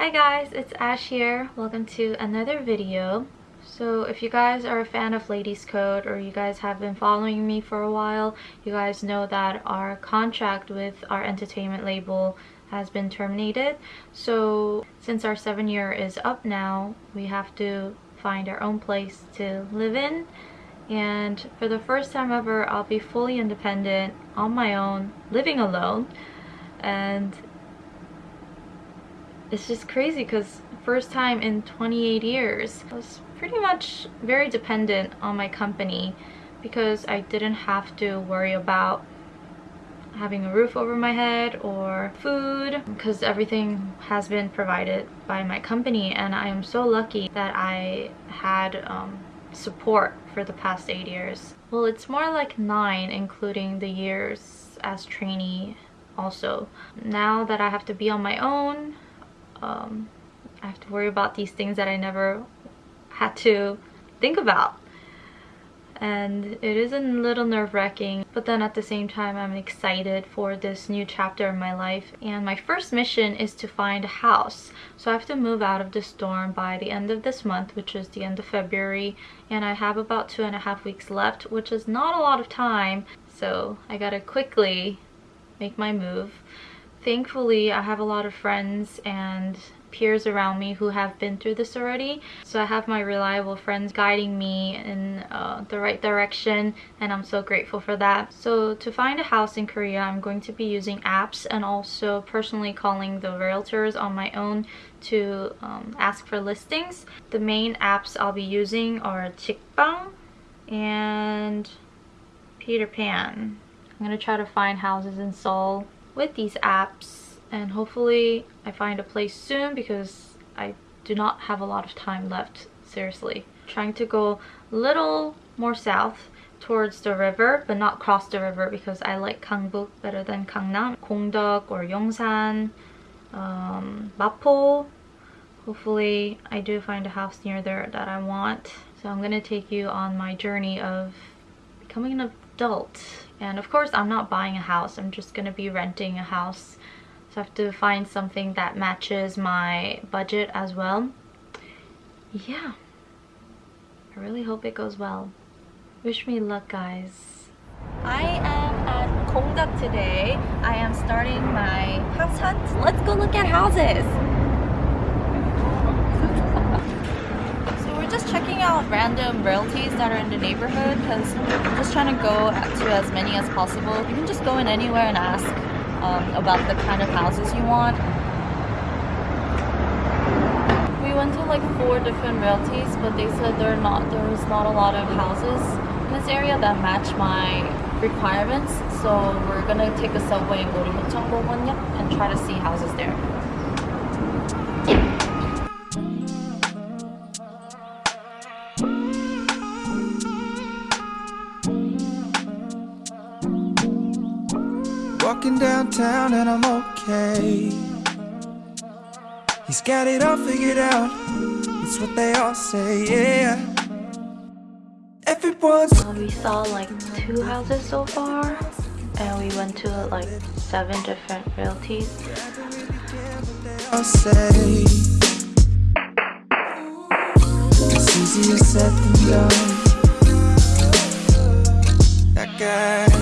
Hi guys, it's Ash here. Welcome to another video. So if you guys are a fan of Ladies Code or you guys have been following me for a while, you guys know that our contract with our entertainment label has been terminated. So since our seven year is up now, we have to find our own place to live in. And for the first time ever, I'll be fully independent on my own, living alone. And it's just crazy because first time in 28 years I was pretty much very dependent on my company because I didn't have to worry about having a roof over my head or food because everything has been provided by my company and I am so lucky that I had um, support for the past eight years. Well, it's more like nine including the years as trainee also. Now that I have to be on my own, um, I have to worry about these things that I never had to think about. And it is a little nerve-wracking, but then at the same time I'm excited for this new chapter in my life. And my first mission is to find a house. So I have to move out of the storm by the end of this month, which is the end of February. And I have about two and a half weeks left, which is not a lot of time. So I gotta quickly make my move thankfully I have a lot of friends and peers around me who have been through this already. So I have my reliable friends guiding me in uh, the right direction and I'm so grateful for that. So to find a house in Korea I'm going to be using apps and also personally calling the realtors on my own to um, ask for listings. The main apps I'll be using are Zigbang and Peter Pan. I'm gonna try to find houses in Seoul with these apps and hopefully I find a place soon because I do not have a lot of time left seriously. Trying to go a little more south towards the river but not cross the river because I like Gangbuk better than Gangnam. Gongdeok or Yongsan um, Mapo hopefully I do find a house near there that I want. So I'm gonna take you on my journey of becoming an adult and of course I'm not buying a house. I'm just gonna be renting a house. So I have to find something that matches my budget as well. Yeah. I really hope it goes well. Wish me luck guys. I am at Gongdeok today. I am starting my house hunt. Let's go look at houses just checking out random realties that are in the neighborhood because I'm just trying to go to as many as possible. You can just go in anywhere and ask um, about the kind of houses you want. We went to like four different realties but they said there are not there's not a lot of houses in this area that match my requirements so we're gonna take a subway and go to Mucheongbongwon and try to see houses there. Downtown and I'm okay. He's got it all figured out. It's what they all say, yeah. Everyone's. We saw like two houses so far, and we went to like seven different realties. I'll say it's easier said than done. That guy.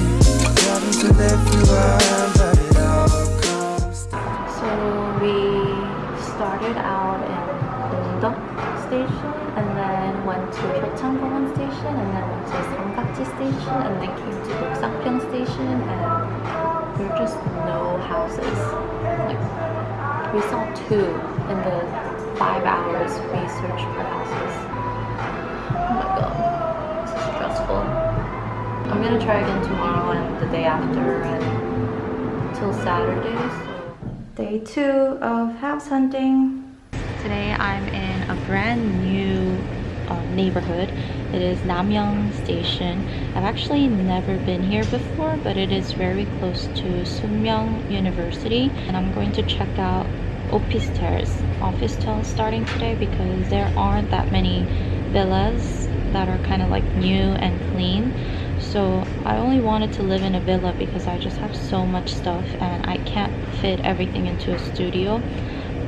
So we station and then came to Noksapyeong station and there were just no houses. Like we saw two in the five hours we searched for houses. Oh my god, this is stressful. I'm gonna try again tomorrow and the day after and till Saturday. So. Day two of house hunting. Today I'm in a brand new uh, neighborhood. It is Namyeong Station. I've actually never been here before, but it is very close to Sookmyung University. And I'm going to check out Office Officetel starting today because there aren't that many villas that are kind of like new and clean so I only wanted to live in a villa because I just have so much stuff and I can't fit everything into a studio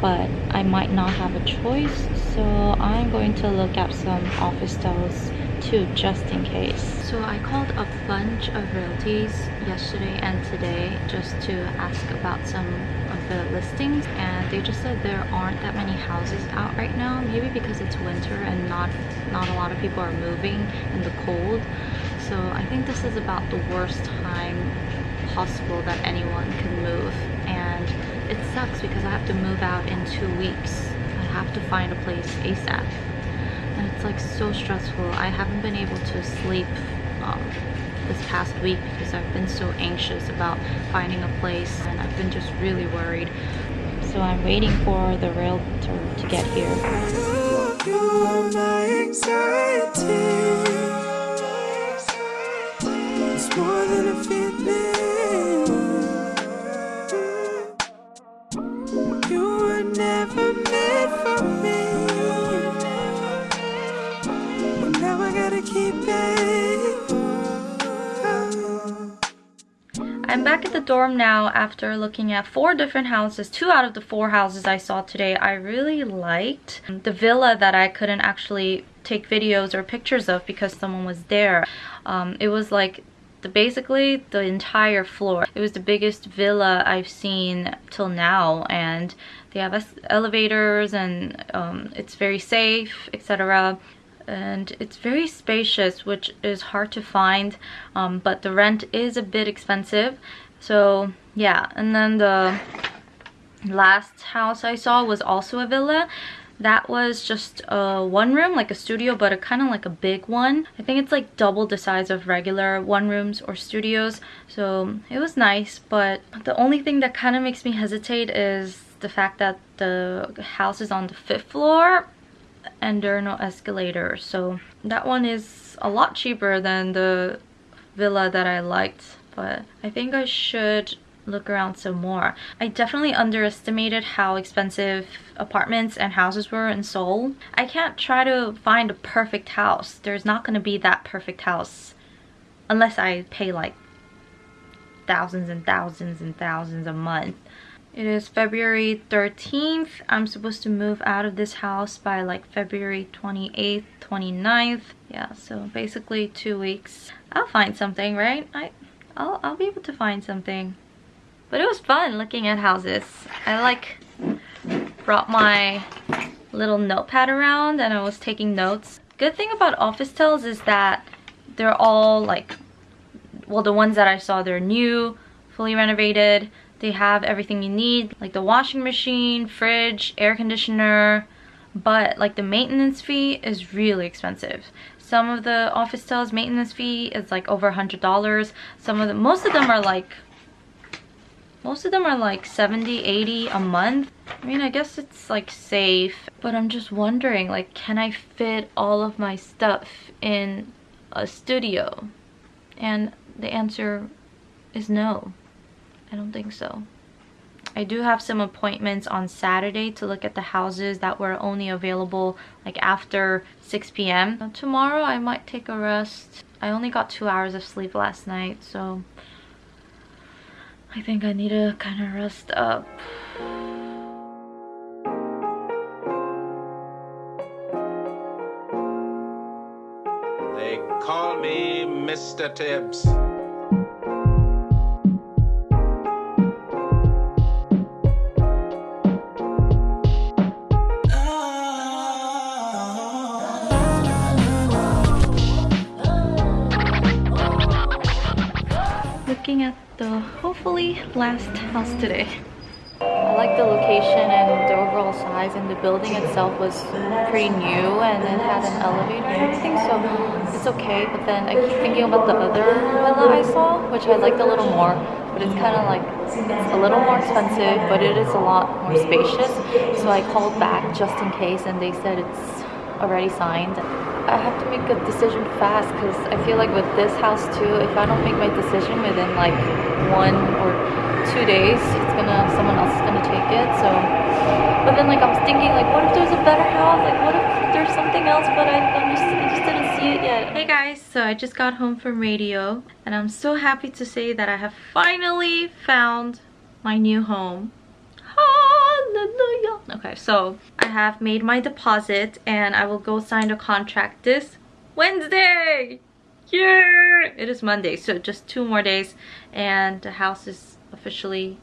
but I might not have a choice so I'm going to look up some office styles too just in case. So I called a bunch of realties yesterday and today just to ask about some of the listings and they just said there aren't that many houses out right now maybe because it's winter and not not a lot of people are moving in the cold. So I think this is about the worst time possible that anyone can move and it sucks because I have to move out in two weeks have to find a place ASAP and it's like so stressful. I haven't been able to sleep um, this past week because I've been so anxious about finding a place and I've been just really worried. So I'm waiting for the realtor to get here I'm back at the dorm now after looking at four different houses. Two out of the four houses I saw today I really liked. The villa that I couldn't actually take videos or pictures of because someone was there. Um, it was like the basically the entire floor. It was the biggest villa I've seen till now and they have elevators and um, it's very safe etc and it's very spacious which is hard to find um, but the rent is a bit expensive so yeah and then the last house I saw was also a villa that was just a one room, like a studio, but a kind of like a big one. I think it's like double the size of regular one rooms or studios. So it was nice, but the only thing that kind of makes me hesitate is the fact that the house is on the fifth floor and there are no escalators. So that one is a lot cheaper than the villa that I liked. But I think I should look around some more. I definitely underestimated how expensive apartments and houses were in Seoul. I can't try to find a perfect house. There's not going to be that perfect house unless I pay like thousands and thousands and thousands a month. It is February 13th. I'm supposed to move out of this house by like February 28th, 29th. Yeah, so basically two weeks. I'll find something, right? I, I'll, I'll be able to find something. But it was fun looking at houses. I like brought my little notepad around and I was taking notes. Good thing about office tells is that they're all like, well the ones that I saw they're new, fully renovated. They have everything you need like the washing machine, fridge, air conditioner, but like the maintenance fee is really expensive. Some of the office Officetels maintenance fee is like over a hundred dollars. Some of the most of them are like most of them are like 70 80 a month i mean i guess it's like safe but i'm just wondering like can i fit all of my stuff in a studio and the answer is no i don't think so I do have some appointments on Saturday to look at the houses that were only available like after 6 p.m. Tomorrow I might take a rest. I only got two hours of sleep last night so I think I need to kind of rest up. They call me Mr. Tibbs. Looking at the hopefully last house today. I like the location and the overall size and the building itself was pretty new and it had an elevator and everything so it's okay. But then I keep thinking about the other villa I saw which I liked a little more but it's kind of like it's a little more expensive but it is a lot more spacious. So I called back just in case and they said it's already signed I have to make a decision fast because I feel like with this house too, if I don't make my decision within like one or two days, it's gonna someone else is gonna take it. So, but then like I'm thinking like, what if there's a better house? Like, what if there's something else? But I, I'm just, I just didn't see it yet. Hey guys, so I just got home from radio, and I'm so happy to say that I have finally found my new home. Hallelujah. Okay, so I have made my deposit and I will go sign the contract this Wednesday. Yeah! It is Monday, so just two more days and the house is officially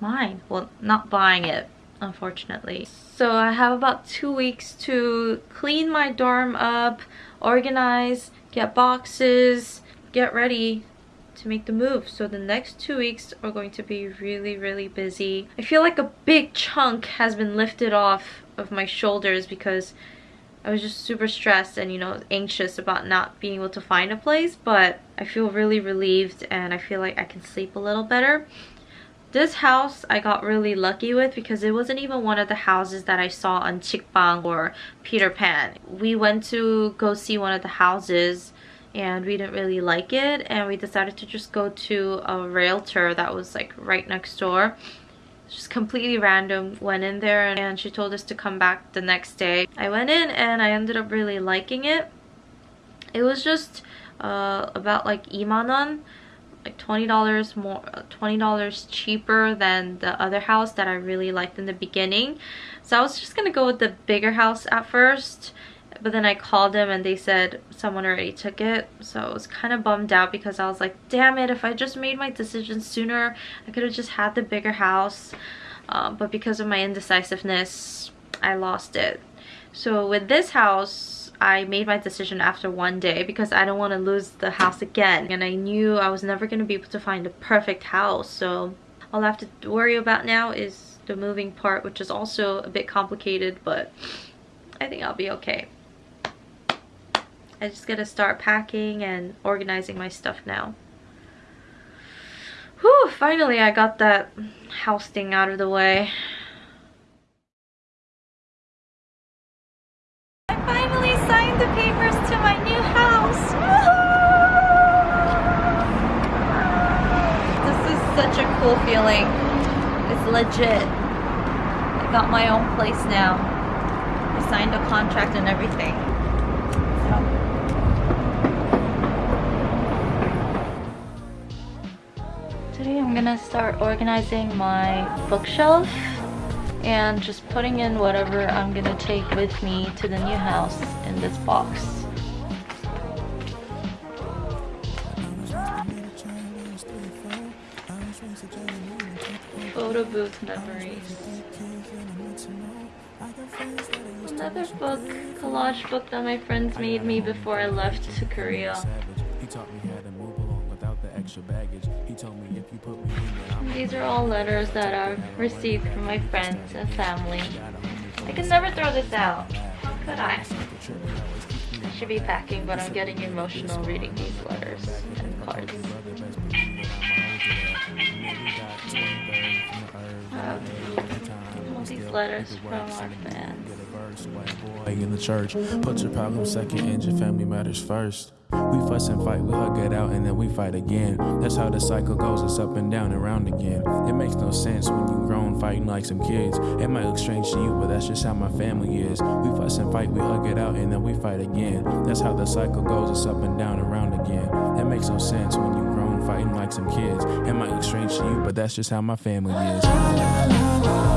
mine. Well, not buying it, unfortunately. So I have about two weeks to clean my dorm up, organize, get boxes, get ready to make the move. So the next two weeks are going to be really, really busy. I feel like a big chunk has been lifted off of my shoulders because I was just super stressed and, you know, anxious about not being able to find a place. But I feel really relieved and I feel like I can sleep a little better. This house I got really lucky with because it wasn't even one of the houses that I saw on Zigbang or Peter Pan. We went to go see one of the houses and we didn't really like it and we decided to just go to a realtor that was like right next door. Just completely random went in there and she told us to come back the next day. I went in and i ended up really liking it. It was just uh, about like imanon like $20 more $20 cheaper than the other house that I really liked in the beginning. So I was just gonna go with the bigger house at first but then I called them and they said someone already took it so I was kind of bummed out because I was like damn it if I just made my decision sooner I could have just had the bigger house. Uh, but because of my indecisiveness I lost it. So with this house I made my decision after one day because I don't want to lose the house again. And I knew I was never going to be able to find a perfect house so all I have to worry about now is the moving part which is also a bit complicated but I think I'll be okay. I just gotta start packing and organizing my stuff now. Whew, finally I got that house thing out of the way. I finally signed the papers to my new house. This is such a cool feeling. It's legit. I got my own place now. I signed a contract and everything. Gonna start organizing my bookshelf and just putting in whatever I'm gonna take with me to the new house in this box. Photo booth memories. Another book, collage book that my friends made me before I left to Korea. These are all letters that I've received from my friends and family. I can never throw this out, How could I? I should be packing, but I'm getting emotional reading these letters and cards. Um, these letters from our fans. In the church, put your problem second and your family matters first. We fuss and fight, we hug it out, and then we fight again. That's how the cycle goes, it's up and down and round again. It makes no sense when you grown fighting like some kids. It might look strange to you, but that's just how my family is. We fuss and fight, we hug it out, and then we fight again. That's how the cycle goes, it's up and down and round again. It makes no sense when you grown fighting like some kids. It might look strange to you, but that's just how my family is.